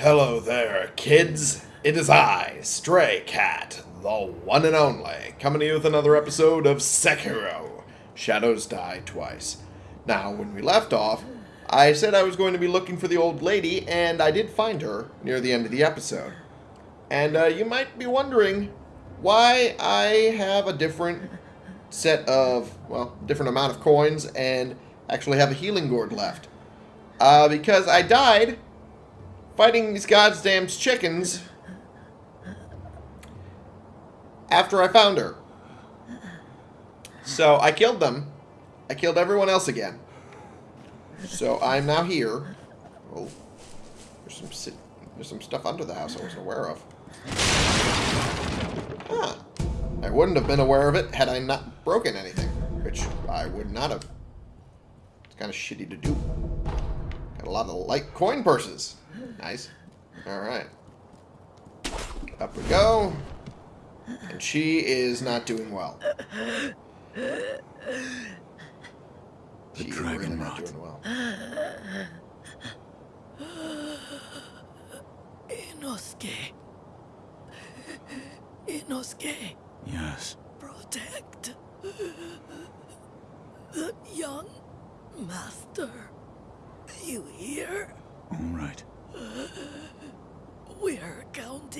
Hello there, kids. It is I, Stray Cat, the one and only, coming to you with another episode of Sekiro Shadows Die Twice. Now, when we left off, I said I was going to be looking for the old lady, and I did find her near the end of the episode. And uh, you might be wondering why I have a different set of, well, different amount of coins and actually have a healing gourd left. Uh, because I died fighting these goddamn chickens after I found her. So I killed them. I killed everyone else again. So I'm now here. Oh, there's some there's some stuff under the house I wasn't aware of. Huh. I wouldn't have been aware of it had I not broken anything, which I would not have. It's kind of shitty to do. Got a lot of light coin purses. Nice. Alright. Up we go. And she is not doing well. The She dragon really not rot. doing well. Inosuke. Inosuke, Yes. protect the young master. You hear? All right.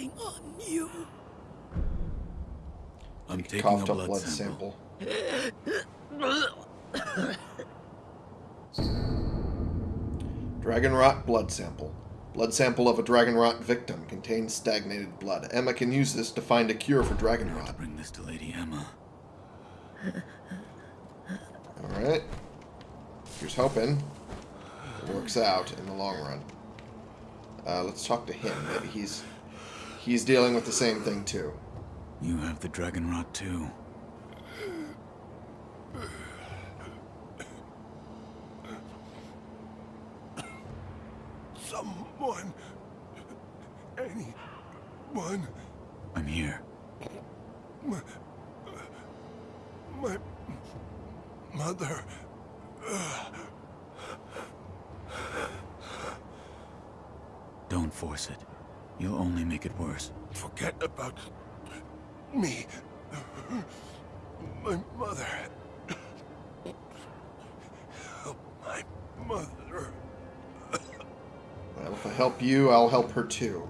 We're on you. I'm taking a Coughed up blood, blood sample. sample. Dragon rot blood sample. Blood sample of a dragon rot victim contains stagnated blood. Emma can use this to find a cure for dragon I'll rot. bring this to Lady Emma. Alright. Here's hoping it works out in the long run. Uh, let's talk to him. Maybe he's he's dealing with the same thing too. You have the dragon rot too. Someone. Anyone. I'm here. My. My. Mother. Don't force it. You'll only make it worse. Forget about me. My mother. Help my mother. Well, if I help you, I'll help her too.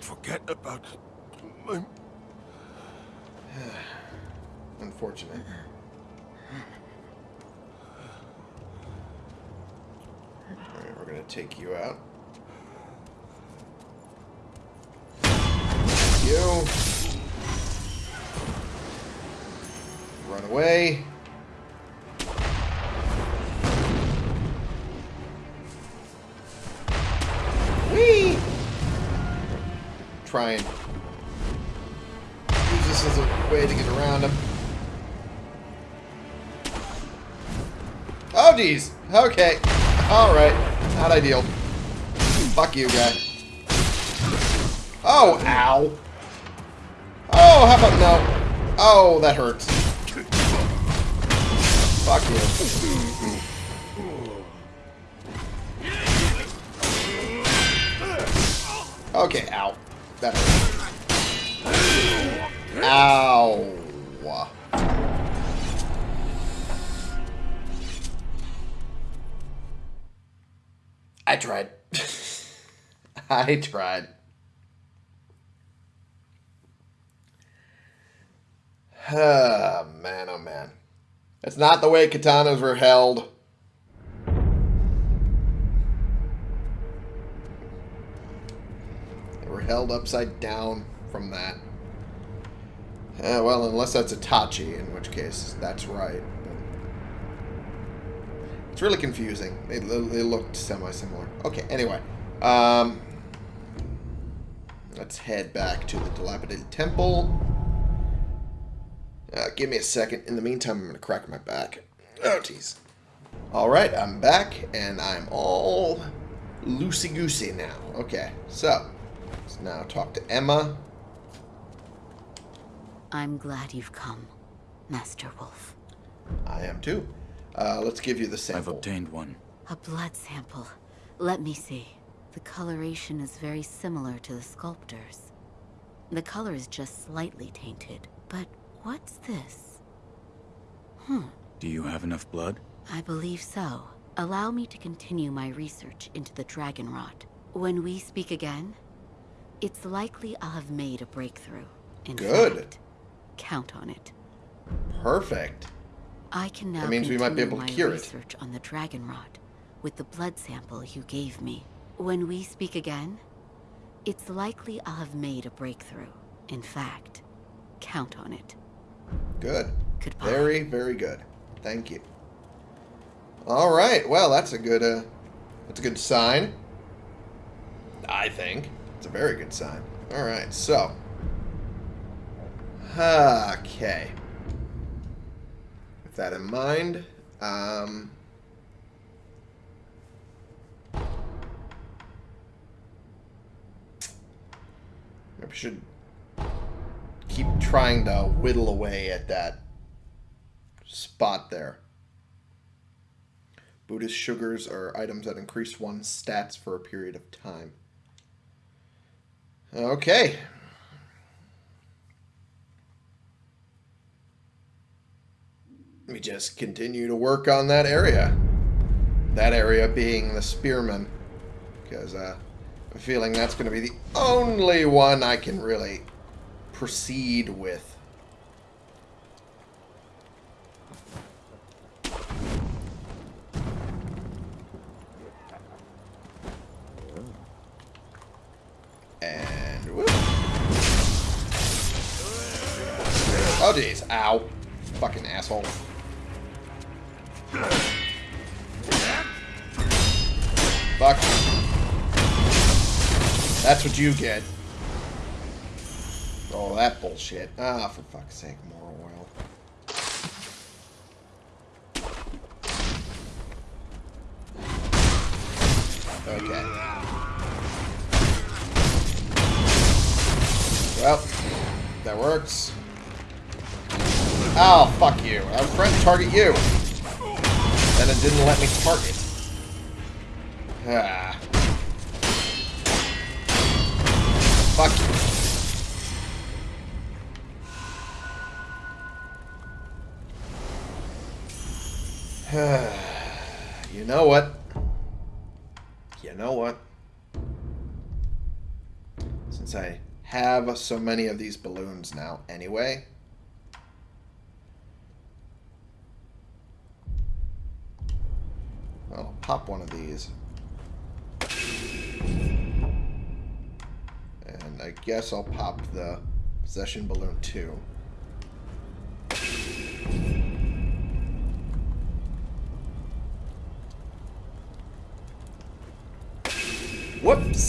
Forget about my. Unfortunate. Alright, we're gonna take you out. You. Run away. Whee! Try and use this as a way to get around him. Oh, geez. Okay. Alright. Not ideal. Fuck you, guy. Oh, ow. Oh, how about no? Oh, that hurts. Fuck you. Okay, ow. That hurt. Ow. I tried. I tried. Ah, man, oh man. That's not the way katanas were held. They were held upside down from that. Uh, well, unless that's Itachi, in which case that's right. It's really confusing. They, they looked semi-similar. Okay, anyway. Um, let's head back to the dilapidated temple. Uh, give me a second. In the meantime, I'm going to crack my back. Oh, jeez. Alright, I'm back, and I'm all loosey-goosey now. Okay, so, let's now talk to Emma. I'm glad you've come, Master Wolf. I am too. Uh, let's give you the sample. I've obtained one. A blood sample. Let me see. The coloration is very similar to the sculptor's. The color is just slightly tainted. But what's this? Hmm. Do you have enough blood? I believe so. Allow me to continue my research into the dragon rot. When we speak again, it's likely I'll have made a breakthrough. In Good. fact, count on it. Perfect. I can now That means we might be continue able to my cure it. research on the dragon rot with the blood sample you gave me. When we speak again, it's likely I'll have made a breakthrough. In fact, count on it. Good. Goodbye. Very, very good. Thank you. All right. Well, that's a good. Uh, that's a good sign. I think it's a very good sign. All right. So. Okay. With that in mind, um, maybe should keep trying to whittle away at that spot there. Buddhist sugars are items that increase one's stats for a period of time. Okay. Let me just continue to work on that area. That area being the spearman. Because uh, I'm feeling that's going to be the only one I can really proceed with. And whoop. Oh jeez, ow. Fucking asshole. Fuck. That's what you get. Oh, that bullshit. Ah, for fuck's sake, more oil. Okay. Well, that works. Oh, fuck you. I was trying to target you. And it didn't let me target. Ah. you know what? You know what? Since I have so many of these balloons now anyway, I'll pop one of these. And I guess I'll pop the possession balloon too. Whoops!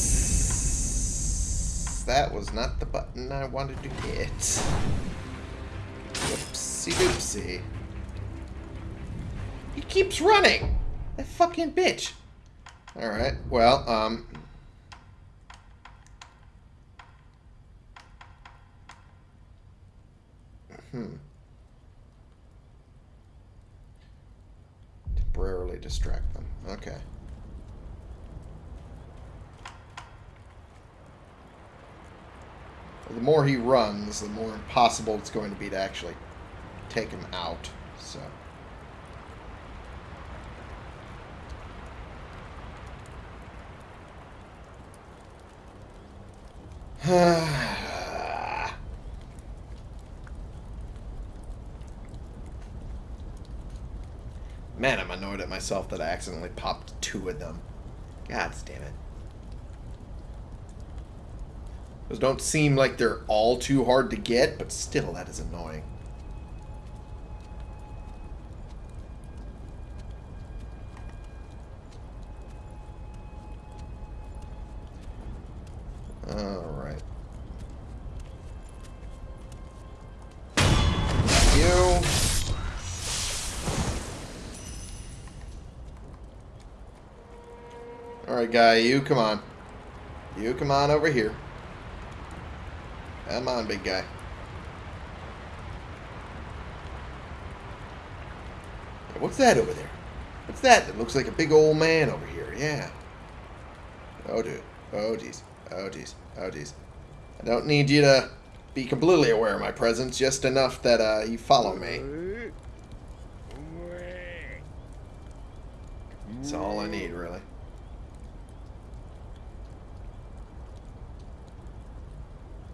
That was not the button I wanted to hit. Whoopsie doopsie. He keeps running! That fucking bitch! Alright, well, um... Hmm. Temporarily distract them. Okay. Well, the more he runs, the more impossible it's going to be to actually take him out. So. Man, I'm annoyed at myself that I accidentally popped two of them. God damn it. Those don't seem like they're all too hard to get, but still, that is annoying. Alright. You. Alright, guy, you come on. You come on over here. Come on, big guy. What's that over there? What's that? That looks like a big old man over here. Yeah. Oh, dude. Oh, geez. Oh, geez. Oh, geez. I don't need you to be completely aware of my presence, just enough that uh, you follow me. That's all I need, really.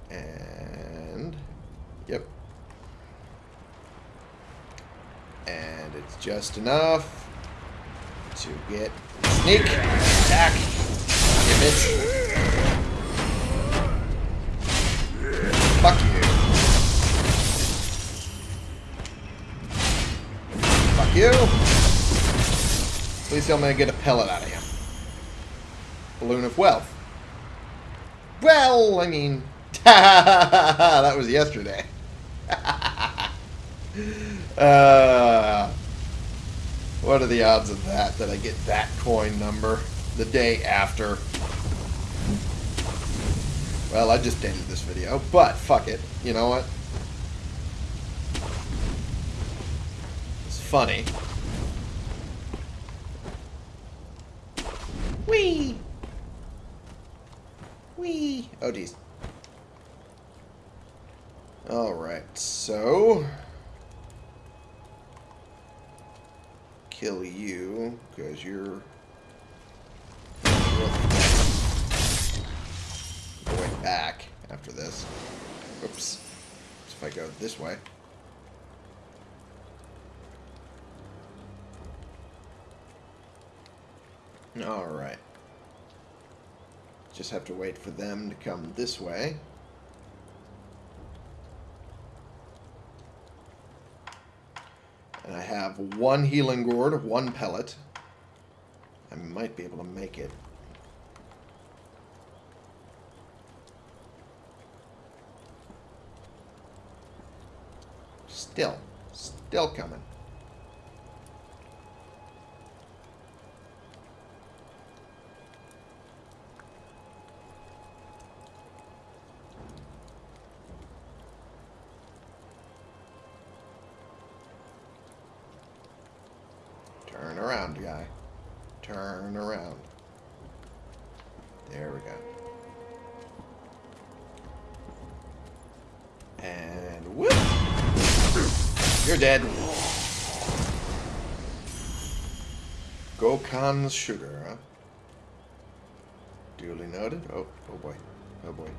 And... Yep. And it's just enough to get sneak attack. Give it. Fuck you. Fuck you. At least I'm gonna get a pellet out of him. Balloon of wealth. Well, I mean, that was yesterday. uh, what are the odds of that, that I get that coin number the day after? Well, I just ended this video, but fuck it. You know what? It's funny. Wee! Wee! Oh, geez. Alright, so... Kill you, because you're... Going back after this. Oops. So if I go this way... Alright. Just have to wait for them to come this way. And I have one healing gourd, one pellet. I might be able to make it. Still. Still coming. Turn around, guy. Turn around. There we go. And whoop! You're dead. Gokan's sugar, huh? Duly noted. Oh, oh boy. Oh boy.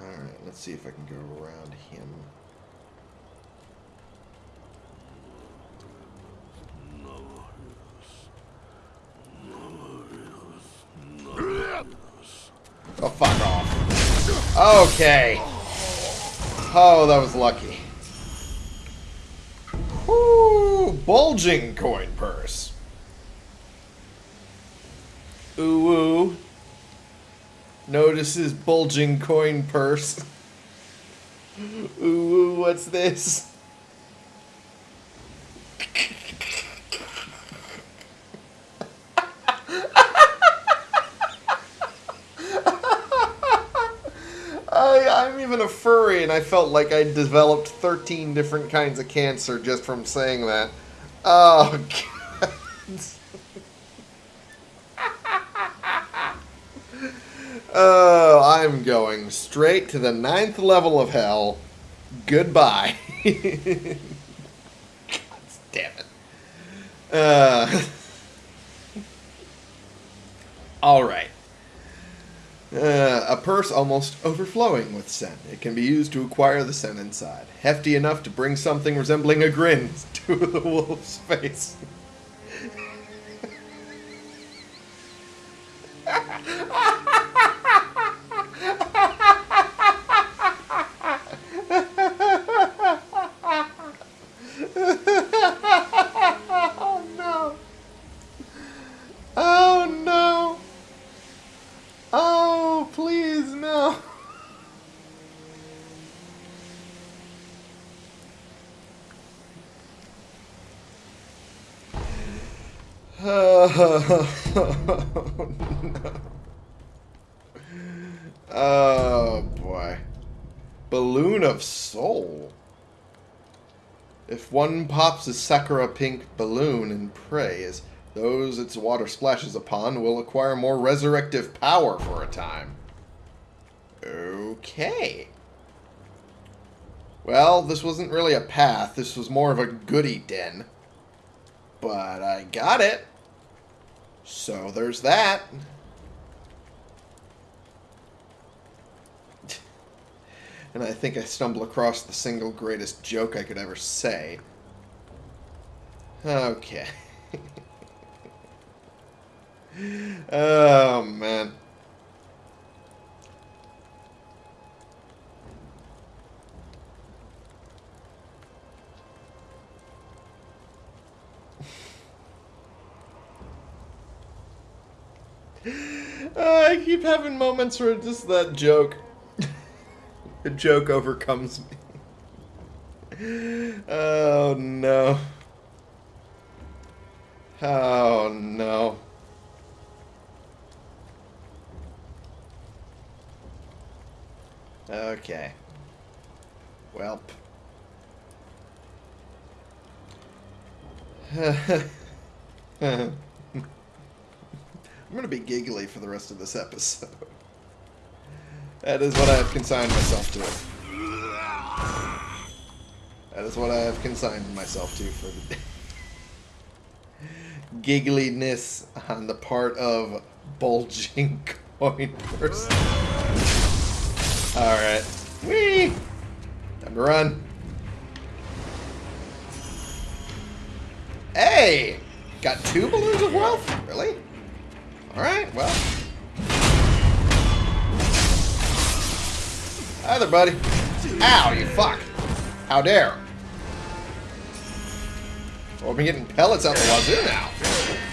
Alright, let's see if I can go around him. Oh, fuck off. Okay. Oh, that was lucky. Bulging coin purse. Ooh. Notices bulging coin purse. Ooh, what's this? I, I'm even a furry, and I felt like I developed 13 different kinds of cancer just from saying that. Oh, God. Oh, I'm going straight to the ninth level of hell. Goodbye. God damn it. Uh, all right. Uh, a purse almost overflowing with scent. It can be used to acquire the scent inside. Hefty enough to bring something resembling a grin to the wolf's face. oh no. Oh no. Oh, please, no. Oh, no. Oh, boy. Balloon of Soul. If one pops a Sakura pink balloon and prays. Those its water splashes upon will acquire more resurrective power for a time. Okay. Well, this wasn't really a path. This was more of a goody den. But I got it. So there's that. and I think I stumble across the single greatest joke I could ever say. Okay. oh, man. Uh, I keep having moments where just that joke, the joke overcomes me. Oh no. Oh no. Okay. Welp. I'm going to be giggly for the rest of this episode. That is what I have consigned myself to. That is what I have consigned myself to for the day. Giggliness on the part of bulging coin person. Alright. Whee! Time to run. Hey! Got two balloons of wealth? Really? Alright, well. Hi there, buddy. Ow, you fuck. How dare. Well, we're getting pellets out the wazoo now.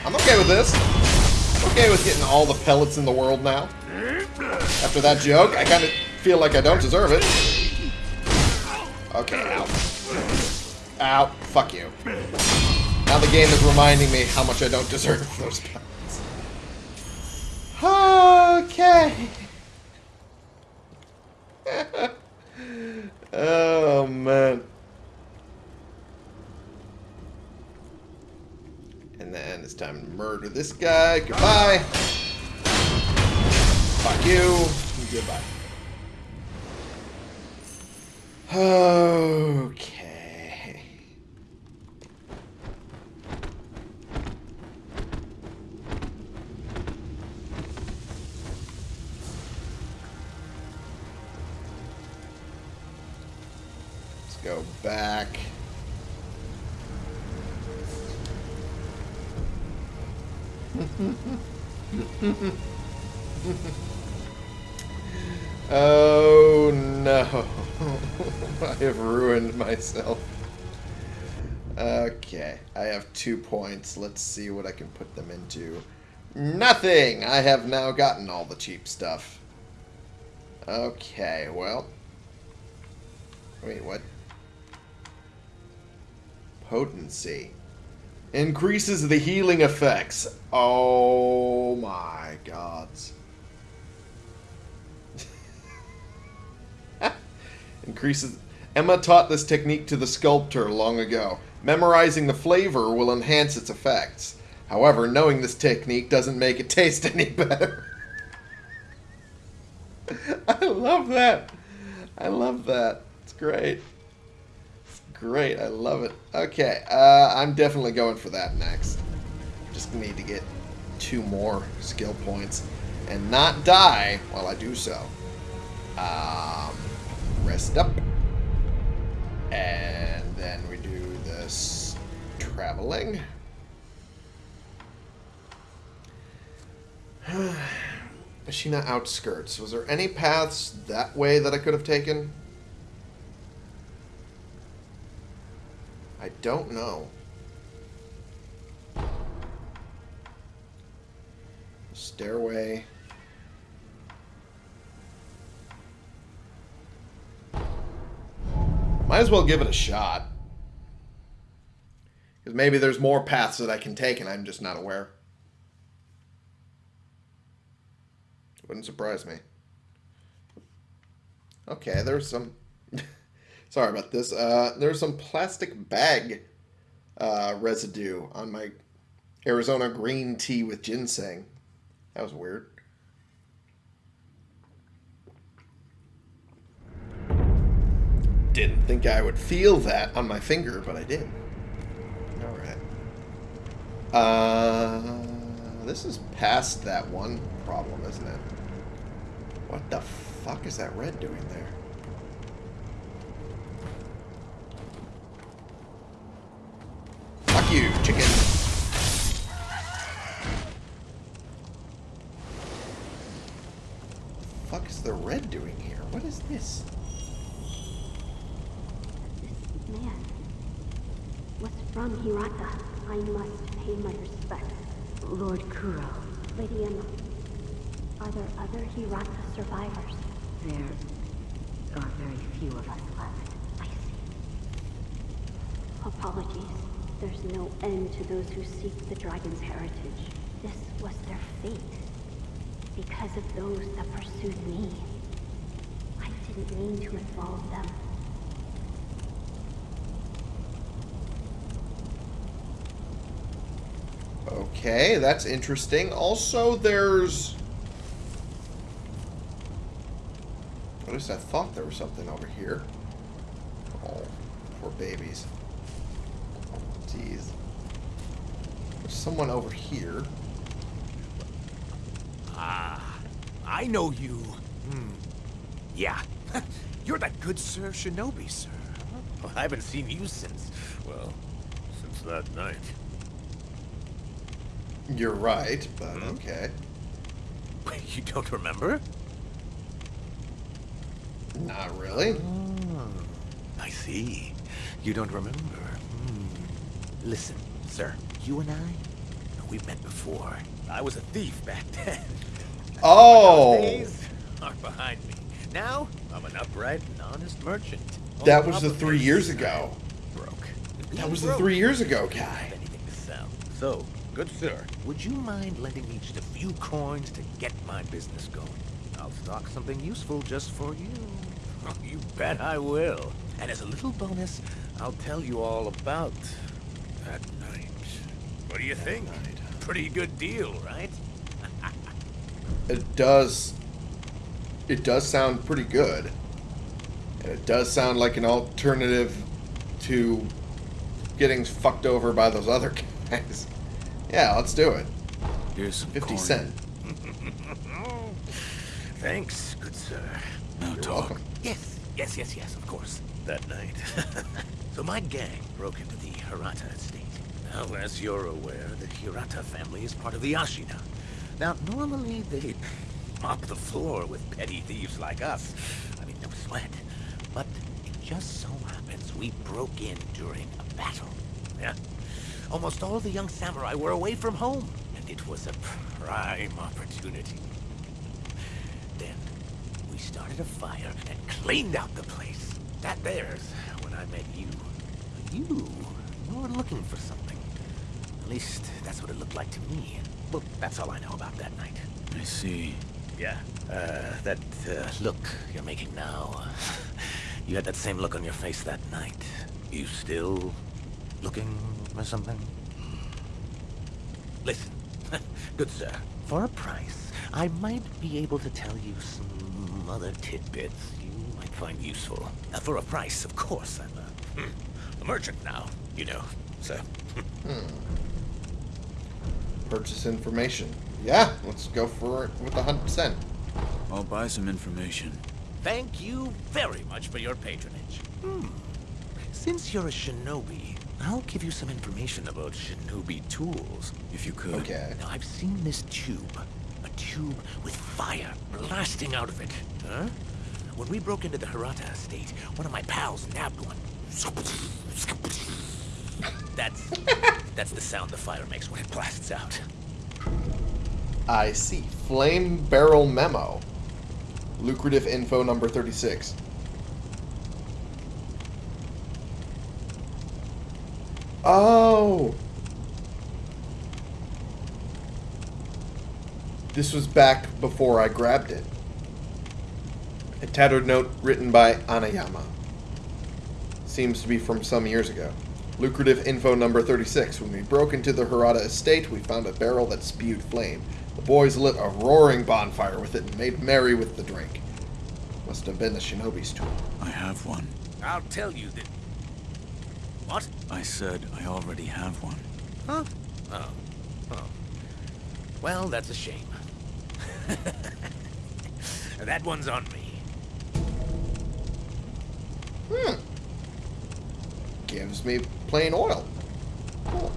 I'm okay with this. I'm okay with getting all the pellets in the world now. After that joke, I kind of feel like I don't deserve it. Okay, ow. Ow. Fuck you. Now the game is reminding me how much I don't deserve those pellets. Okay. oh, man. And then it's time to murder this guy. Goodbye. Fuck you. Goodbye. Okay. Myself. Okay, I have two points. Let's see what I can put them into. Nothing! I have now gotten all the cheap stuff. Okay, well. Wait, what? Potency. Increases the healing effects. Oh my gods. Increases. Emma taught this technique to the sculptor long ago. Memorizing the flavor will enhance its effects. However, knowing this technique doesn't make it taste any better. I love that. I love that. It's great. It's great. I love it. Okay, uh, I'm definitely going for that next. Just need to get two more skill points and not die while I do so. Um, rest up. And then we do this traveling. Ashina outskirts. Was there any paths that way that I could have taken? I don't know. Stairway. Might as well give it a shot. Because maybe there's more paths that I can take and I'm just not aware. Wouldn't surprise me. Okay, there's some... Sorry about this. Uh, there's some plastic bag uh, residue on my Arizona green tea with ginseng. That was weird. Didn't think I would feel that on my finger, but I did. Alright. Uh, this is past that one problem, isn't it? What the fuck is that red doing there? Fuck you, chicken. fuck is the red doing here? What is this? This man was from Hirata. I must pay my respects. Lord Kuro, Lady Emma, are there other Hirata survivors? there are very few of us left. I see. Apologies. There's no end to those who seek the dragon's heritage. This was their fate. Because of those that pursued me. I didn't mean to involve them. Okay, that's interesting. Also, there's... At least I thought there was something over here. Oh, poor babies. Jeez. There's someone over here. Ah, I know you. Hmm. Yeah. You're that good Sir Shinobi, sir. Well, I haven't seen you since, well, since that night. You're right, but Hmm? okay. Wait, you don't remember? Not really. Oh, I see. You don't remember. Hmm. Listen, sir, you and I, we've met before. I was a thief back then. Oh! Those days are behind me. Now, I'm an upright and honest merchant. That was the three years ago. Broke. That Being was the three years ago, have guy. anything to sell. So, good sir, would you mind lending me just a few coins to get my business going? I'll stock something useful just for you. Oh, you bet I will. And as a little bonus, I'll tell you all about that night. What do you think? night. Pretty good deal, right? It does. It does sound pretty good. And it does sound like an alternative to getting fucked over by those other guys. Yeah, let's do it. Here's some 50 coin. cent. Thanks, good sir. Now You're talk. welcome. Yes, yes, yes, yes, of course. That night. so my gang broke into the Hirata estate. Now, as you're aware, the Hirata family is part of the Ashina. Now, normally they mop the floor with petty thieves like us. I mean, no sweat. But it just so happens we broke in during a battle. Yeah. Almost all the young samurai were away from home, and it was a prime opportunity. Then, we started a fire and cleaned out the place. That there's when I met you. You, you were looking for something. At least, that's what it looked like to me. Well, that's all I know about that night. I see. Yeah, uh, that uh, look you're making now. You had that same look on your face that night. You still looking for something? Listen, good sir, for a price, I might be able to tell you some other tidbits you might find useful. Uh, for a price, of course, I'm a, hmm, a merchant now, you know, so... Purchase information. Yeah, let's go for it with a hundred percent. I'll buy some information. Thank you very much for your patronage. Hmm. Since you're a shinobi, I'll give you some information about shinobi tools. If you could. Okay. Now, I've seen this tube. A tube with fire blasting out of it. Huh? When we broke into the Hirata estate, one of my pals nabbed one. That's... that's the sound the fire makes when it blasts out. I see. Flame Barrel Memo. Lucrative info number 36. Oh! This was back before I grabbed it. A tattered note written by Anayama. Seems to be from some years ago. Lucrative info number 36. When we broke into the Hirata estate, we found a barrel that spewed flame. The boys lit a roaring bonfire with it and made merry with the drink. Must have been the shinobi's tool. I have one. I'll tell you that... What? I said I already have one. Huh? Oh. Oh. Well, that's a shame. that one's on me. Hmm. Gives me plain oil. Cool.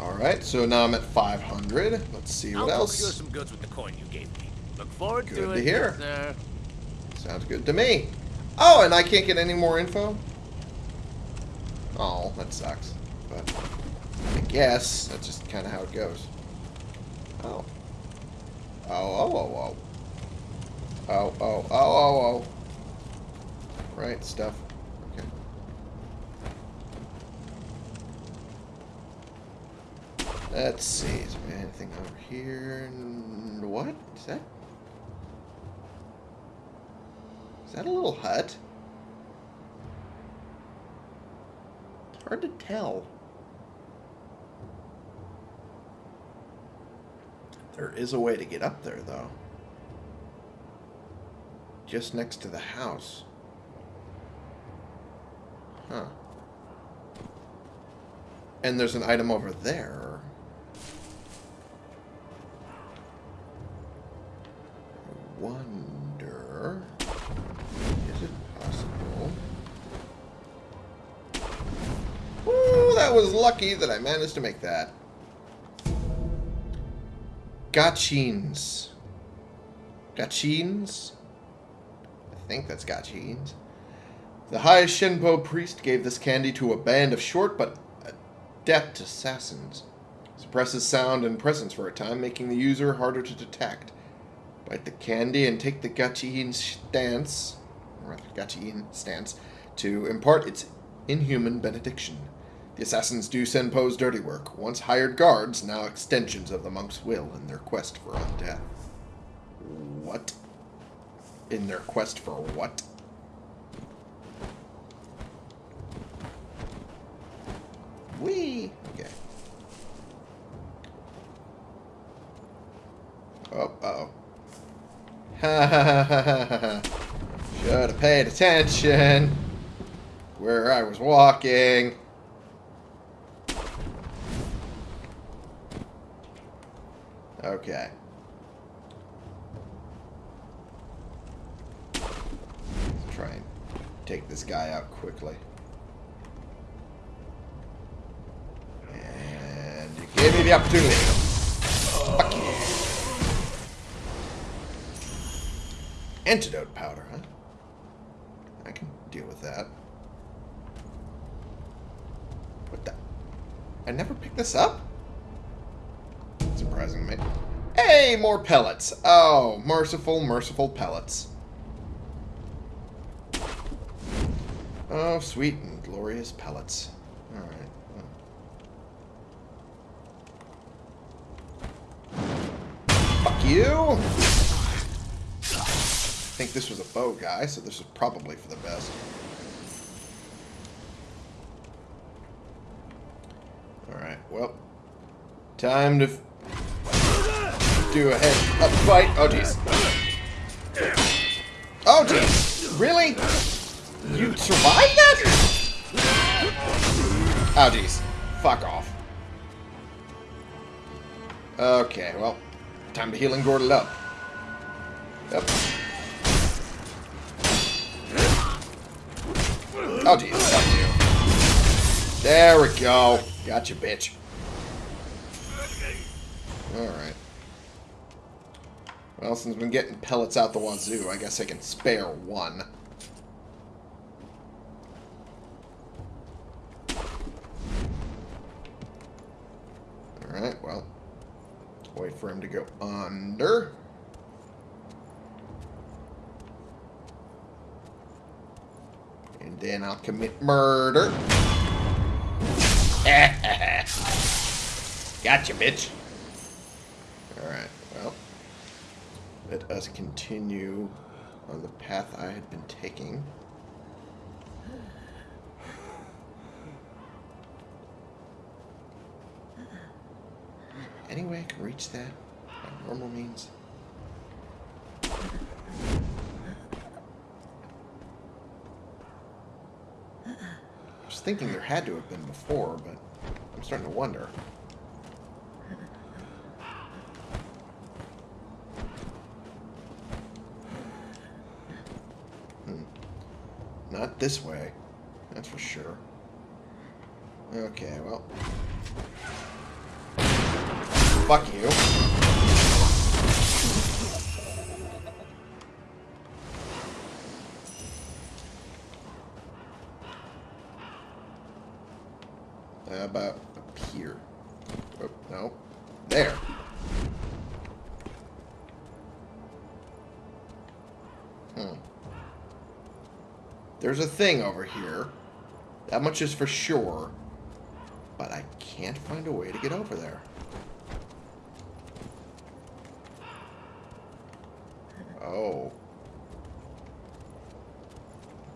Alright, so now I'm at 500. Let's see what I'll else. procure some goods with the coin you gave me. Look forward Good to to it, hear. sir. Sounds good to me. Oh, and I can't get any more info? Oh, that sucks. But I guess that's just kind of how it goes. Oh. Oh, oh, oh, oh. Oh, oh, oh, oh, oh. Right, stuff. Okay. Let's see. Is there anything over here? What? Is that? Is that a little hut? Hard to tell. There is a way to get up there, though. Just next to the house. Huh. And there's an item over there. I was lucky that I managed to make that. Gachiin's. Gachiin's? I think that's Gachiin's. The High Senpou priest gave this candy to a band of short but adept assassins. Suppresses sound and presence for a time, making the user harder to detect. Bite the candy and take the Gachiin stance, or rather stance, to impart its inhuman benediction. The assassins do Senpou's dirty work. Once hired guards, now extensions of the monk's will in their quest for undeath. What? In their quest for what? Wee. Okay. Oh, uh-oh. Ha ha ha ha ha ha. Should have paid attention where I was walking. Okay. Let's try and take this guy out quickly. And you gave me the opportunity. Fuck you. Antidote powder, huh? I can deal with that. What the? I never picked this up? Surprising me. Hey, more pellets. Oh, merciful, merciful pellets. Oh, sweet and glorious pellets. Alright. Fuck you! I think this was a bow guy, so this is probably for the best. Alright, well. Time to do a head up fight. Oh, jeez. Oh, jeez. Really? You survived that? Oh, jeez. Fuck off. Okay, well. Time to heal and gordle up. Yep. Oh, jeez. Fuck you. There we go. Gotcha, bitch. Alright. Well, since I've been getting pellets out the wazoo, I guess I can spare one. Alright, well. Wait for him to go under. And then I'll commit murder. gotcha, bitch. let us continue on the path I had been taking. Anyway, I can reach that by normal means. I was thinking there had to have been before, but I'm starting to wonder. This way. That's for sure. Okay, well. Fuck you. There's a thing over here. That much is for sure. But I can't find a way to get over there. Oh.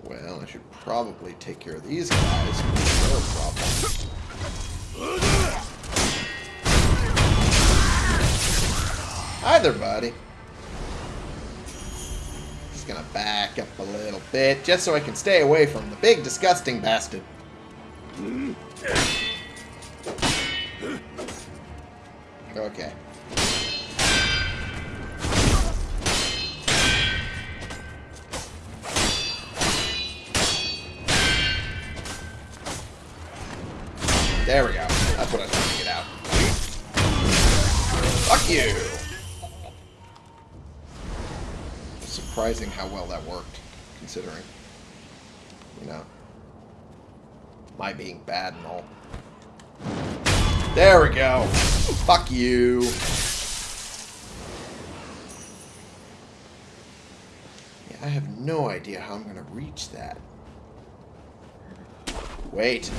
Well, I should probably take care of these guys. They're problem. Hi there, buddy. Just gonna back up a little bit, just so I can stay away from the big, disgusting bastard. Okay. There we go. Surprising how well that worked, considering, you know, my being bad and all. There we go. Fuck you. Yeah, I have no idea how I'm going to reach that. Wait.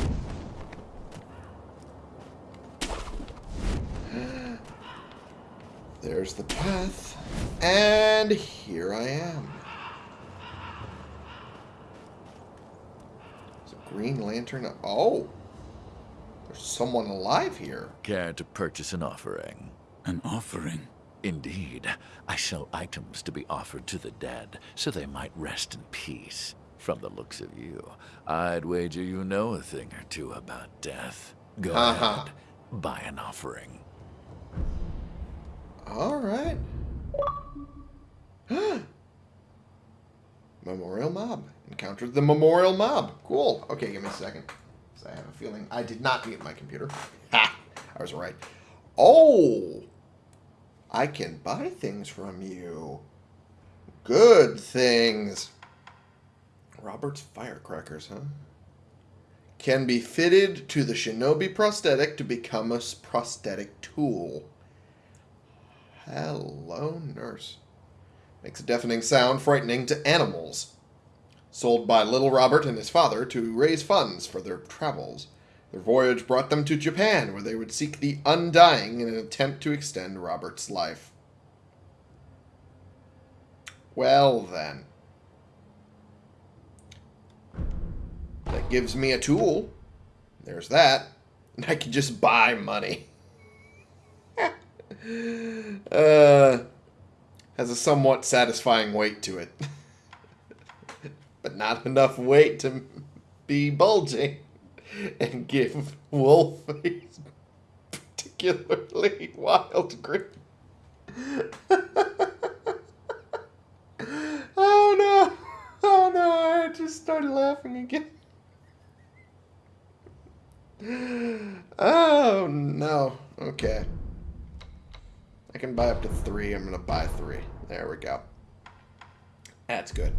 There's the path. And here I am. There's a green lantern. Oh. There's someone alive here. Care to purchase an offering? An offering? Indeed. I sell items to be offered to the dead, so they might rest in peace. From the looks of you, I'd wager you know a thing or two about death. Go Uh-huh. ahead, buy an offering. Alright. Memorial Mob. Encountered the Memorial Mob. Cool. Okay, give me a second. 'Cause I have a feeling I did not mute my computer. Ha! I was right. Oh! I can buy things from you. Good things. Robert's firecrackers, huh? Can be fitted to the shinobi prosthetic to become a prosthetic tool. Hello, nurse. Makes a deafening sound, frightening to animals. Sold by little Robert and his father to raise funds for their travels. Their voyage brought them to Japan, where they would seek the undying in an attempt to extend Robert's life. Well, then. That gives me a tool. There's that. And I can just buy money. uh, has a somewhat satisfying weight to it. but not enough weight to be bulging and give Wolf particularly wild grip. oh no! Oh no! I just started laughing again. Oh no. Okay. I can buy up to three. I'm gonna buy three. There we go. That's good.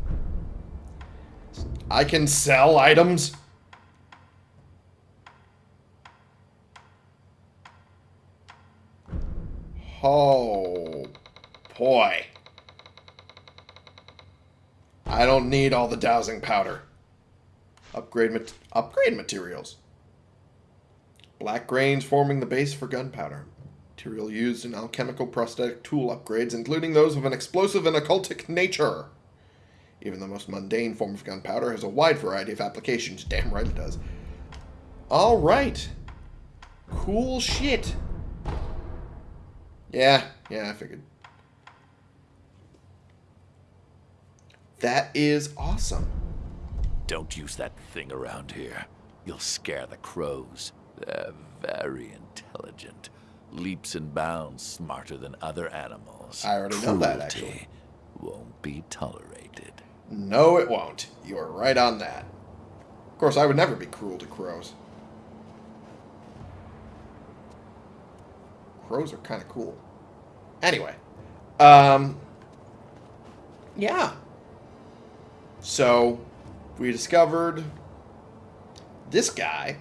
I can sell items. Oh boy. I don't need all the dousing powder. Upgrade mat- upgrade materials. Black grains forming the base for gunpowder. Material used in alchemical prosthetic tool upgrades, including those of an explosive and occultic nature. Even the most mundane form of gunpowder has a wide variety of applications. Damn right it does. Alright. Cool shit. Yeah, yeah, I figured. That is awesome. Don't use that thing around here. You'll scare the crows. They're very intelligent. Leaps and bounds smarter than other animals. I already know that, Cruelty actually. Won't be tolerated. No, it won't. You are right on that. Of course, I would never be cruel to crows. Crows are kind of cool. Anyway, um, yeah. So, we discovered this guy.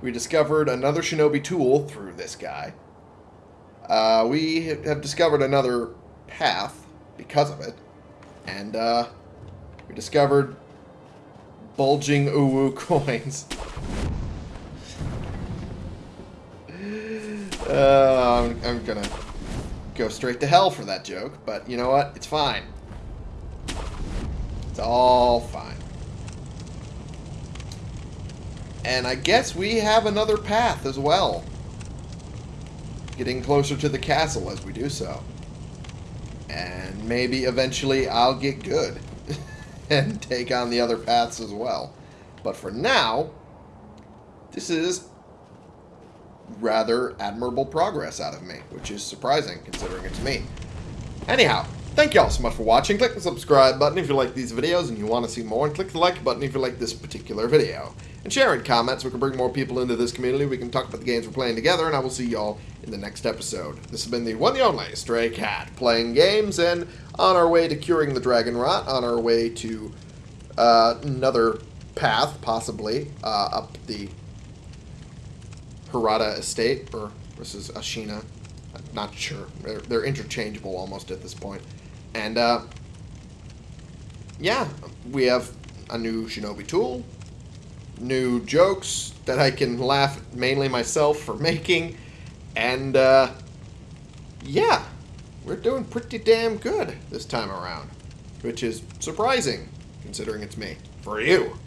We discovered another shinobi tool through this guy. Uh, we have discovered another path because of it. And, uh, we discovered bulging uwu coins. Uh, I'm, I'm gonna go straight to hell for that joke, but you know what? It's fine. It's all fine. And I guess we have another path as well. Getting closer to the castle as we do so. And maybe eventually I'll get good. and take on the other paths as well. But for now, this is rather admirable progress out of me, which is surprising considering it's me. Anyhow, thank you all so much for watching. Click the subscribe button if you like these videos and you want to see more, and click the like button if you like this particular video. And share in comments we can bring more people into this community. We can talk about the games we're playing together, and I will see y'all in the next episode. This has been the one and only Stray Cat, playing games and on our way to curing the dragon rot, on our way to uh, another path, possibly, uh, up the Hirata estate, or this is Ashina. I'm not sure. They're, they're interchangeable almost at this point. And, uh, yeah, we have a new shinobi tool, new jokes that I can laugh mainly myself for making, and, uh, yeah, we're doing pretty damn good this time around, which is surprising, considering it's me. For you.